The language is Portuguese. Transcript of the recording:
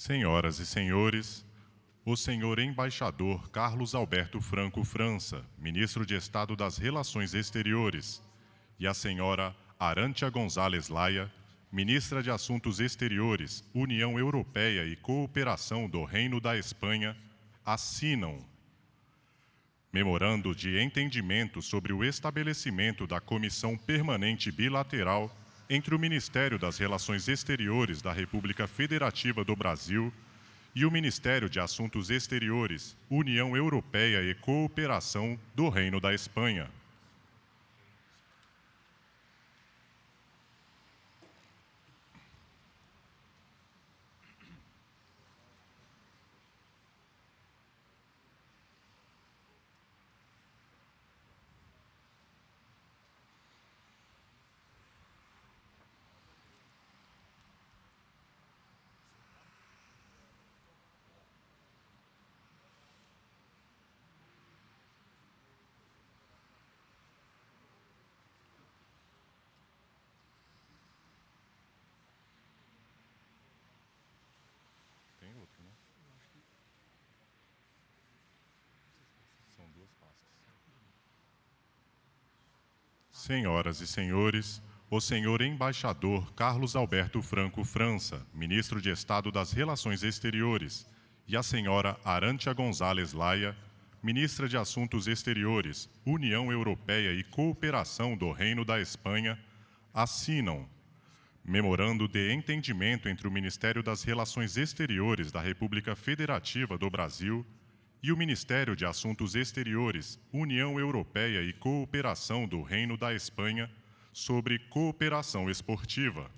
Senhoras e senhores, o senhor embaixador Carlos Alberto Franco França, ministro de Estado das Relações Exteriores, e a senhora Arantia Gonzalez Laia, ministra de Assuntos Exteriores, União Europeia e Cooperação do Reino da Espanha, assinam memorando de entendimento sobre o estabelecimento da Comissão Permanente Bilateral entre o Ministério das Relações Exteriores da República Federativa do Brasil e o Ministério de Assuntos Exteriores, União Europeia e Cooperação do Reino da Espanha. Senhoras e senhores, o senhor embaixador Carlos Alberto Franco França, ministro de Estado das Relações Exteriores, e a senhora Arantia Gonzalez Laia, ministra de Assuntos Exteriores, União Europeia e Cooperação do Reino da Espanha, assinam memorando de entendimento entre o Ministério das Relações Exteriores da República Federativa do Brasil e o Ministério de Assuntos Exteriores, União Europeia e Cooperação do Reino da Espanha sobre cooperação esportiva.